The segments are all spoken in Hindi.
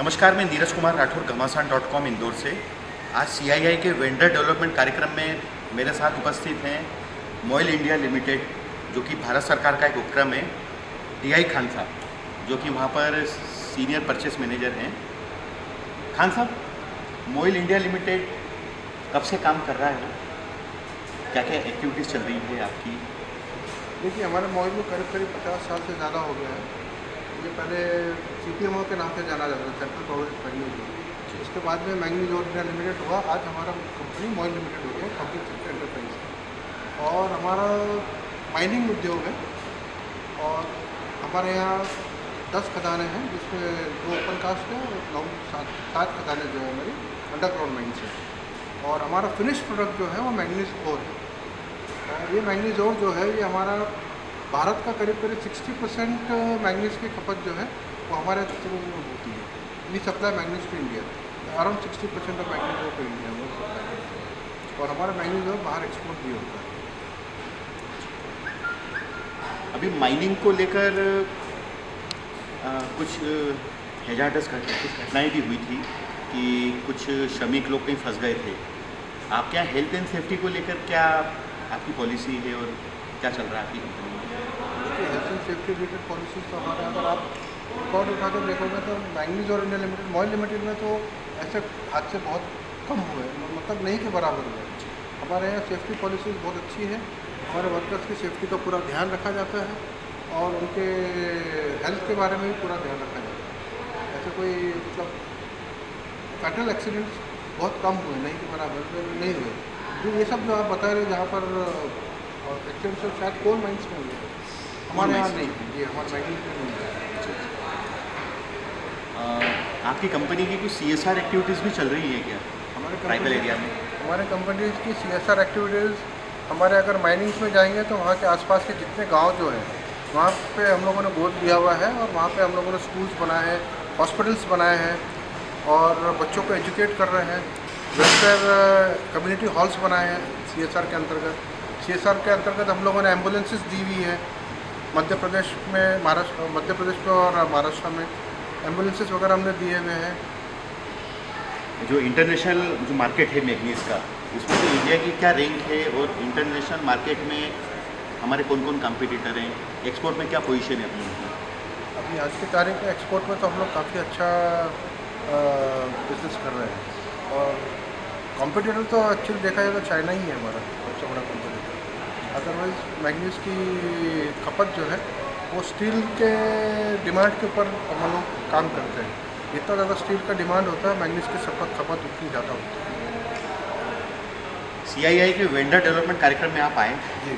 नमस्कार, मैं नीरज कुमार राठौर, घमासान डॉट कॉम, इंदौर से। आज सीआईआई के वेंडर डेवलपमेंट कार्यक्रम में मेरे साथ उपस्थित हैं मोइल इंडिया लिमिटेड जो कि भारत सरकार का एक उपक्रम है डी खान साहब, जो कि वहाँ पर सीनियर परचेस मैनेजर हैं। खान साहब मोइल इंडिया लिमिटेड कब से काम कर रहा है? क्या क्या एक्टिविटीज़ चल रही है आपकी? देखिए, हमारे मॉल में करीब करीब पचास साल से ज़्यादा हो गया है। ये पहले सी पी के नाम से जाना जाता था सेंट्रल प्रोविडेंस मैग्नीज उसके बाद में मैग्नीज और इंडिया लिमिटेड हुआ। आज हमारा कंपनी मॉल लिमिटेड हो गया पब्लिक सेक्टर एंटरप्राइज और हमारा माइनिंग उद्योग है। और हमारे यहाँ दस खदानें हैं जिसमें दो ओपन कास्ट है और नौ सात सात खदानें जो है हमारी अंडरग्राउंड माइंस है। और हमारा फिनिश प्रोडक्ट जो है वो मैंगनीज ओर है। और ये मैंगनीज ओर जो है ये हमारा भारत का करीब करीब सिक्सटी परसेंट मैग्नीज की खपत जो है, वो हमारे थ्रू होती है। We supply manganese to India around sixty percent of manganese to India वो और हमारा मैग्नीज ओर बाहर एक्सपोर्ट भी होता है। अभी माइनिंग को लेकर कुछ हेजार्टस कुछ घटनाएँ भी हुई थी कि कुछ श्रमिक लोग कहीं फंस गए थे। आपके यहाँ हेल्थ एंड सेफ्टी को लेकर क्या आपकी पॉलिसी है और क्या चल रहा है आपकी कंपनी में? सेफ्टी रिलेटेड पॉलिसीज़ तो हमारे अगर आप रिकॉर्ड उठा कर देखोगे तो मैंगनीज और इंडिया लिमिटेड मॉयल लिमिटेड में तो ऐसे हादसे बहुत कम हुए मतलब नहीं के बराबर हुए हमारे यहाँ सेफ्टी पॉलिसीज़ बहुत अच्छी है, हमारे वर्कर्स की सेफ्टी का पूरा ध्यान रखा जाता है और उनके हेल्थ के बारे में भी पूरा ध्यान रखा जाता है। ऐसे कोई मतलब फैटल एक्सीडेंट्स बहुत कम हुए, नहीं के बराबर नहीं हुए। जो ये सब जो आप बता रहे जहाँ पर एक्सीडेंट शायद कोल माइंस में हुए हमारे यहाँ नहीं। जी हमारे माइनिंग में नहीं आपकी कंपनी की कुछ सी एस आर एक्टिविटीज़ भी चल रही है क्या? हमारे ट्राइबल एरिया में। हमारे कंपनीज़ की सी एस आर एक्टिविटीज़ हमारे अगर माइनिंग्स में जाएँगे तो वहाँ के आसपास के जितने गाँव जो हैं वहाँ पे हम लोगों ने गोद दिया हुआ है और वहाँ पे हम लोगों ने स्कूल्स बनाए हैं हॉस्पिटल्स बनाए हैं और बच्चों को एजुकेट कर रहे हैं। वेलफेयर कम्युनिटी हॉल्स बनाए हैं सीएसआर के अंतर्गत। सीएसआर के अंतर्गत हम लोगों ने एम्बुलेंसेज दी हुई है। मध्य प्रदेश में महाराष्ट्र मध्य प्रदेश में और महाराष्ट्र में एम्बुलेंसेस वगैरह हमने दिए हुए हैं। जो इंटरनेशनल जो मार्केट है मैगनीज का उसमें तो इंडिया की क्या रैंक है और इंटरनेशनल मार्केट में हमारे कौन कौन कॉम्पिटिटर हैं? एक्सपोर्ट में क्या पोजीशन है अपनी अभी आज की तारीख में एक्सपोर्ट में तो हम लोग काफ़ी अच्छा बिज़नेस कर रहे हैं। और कॉम्पिटिटर तो एक्चुअली देखा जाए तो चाइना ही है हमारा सबसे बड़ा अदरवाइज़ मैग्नीज की खपत जो है वो स्टील के डिमांड के ऊपर हम लोग काम करते हैं। जितना ज़्यादा स्टील का डिमांड होता है मैग्नीज की खपत खपत उतनी ज़्यादा होती है। सीआईआई के वेंडर डेवलपमेंट कार्यक्रम में आप आए। जी।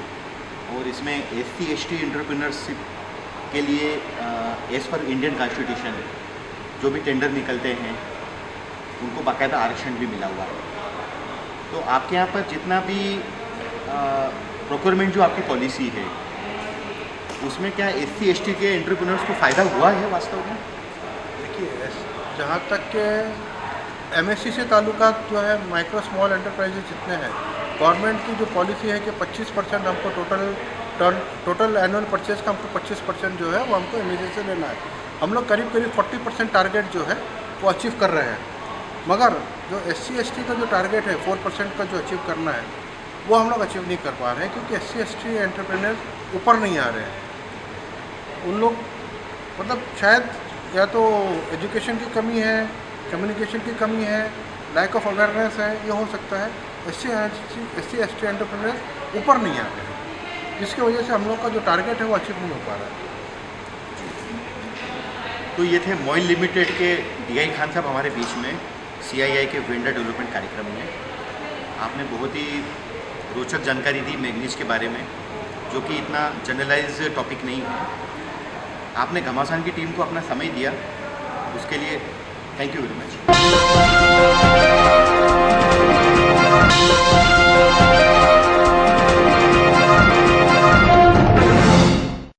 और इसमें S C S T entrepreneurship के लिए एज़ पर इंडियन कॉन्स्टिट्यूशन जो भी टेंडर निकलते हैं उनको बाकायदा आरक्षण भी मिला हुआ है। तो आपके यहाँ पर जितना भी प्रोक्योरमेंट जो आपकी पॉलिसी है, उसमें क्या एस सी एस टी के एंटरप्रेन्योर्स को फ़ायदा हुआ है वास्तव में? देखिए जहाँ तक के एम एस सी ताल्लुका जो है माइक्रो स्मॉल एंटरप्राइजेज जितने हैं गवर्नमेंट की जो पॉलिसी है कि 25 परसेंट हमको total turn total annual purchase का हमको 25 परसेंट जो है, वो हमको एम से लेना है। हम लोग करीब करीब 40 परसेंट टारगेट जो है, वो अचीव कर रहे हैं। मगर जो एस सी का जो टारगेट है फोर परसेंट का जो अचीव करना है वो हम लोग अचीव नहीं कर पा रहे हैं क्योंकि एस सी एस टी ऊपर नहीं आ रहे हैं। उन लोग मतलब शायद या तो एजुकेशन की कमी है कम्युनिकेशन की कमी है लैक ऑफ़ अवेयरनेस है, ये हो सकता है। S C S C S T entrepreneur ऊपर नहीं आ रहे हैं, जिसकी वजह से हम लोग का जो टारगेट है वो अचीव नहीं हो पा रहा है। तो ये थे मोइल लिमिटेड के डी खान साहब हमारे बीच में सीआईआई के वेंडर डेवलपमेंट कार्यक्रम में। आपने बहुत ही रोचक जानकारी दी मैगनीज के बारे में, जो कि इतना जनरलाइज टॉपिक नहीं है। आपने घमासान की टीम को अपना समय दिया, उसके लिए थैंक यू वेरी मच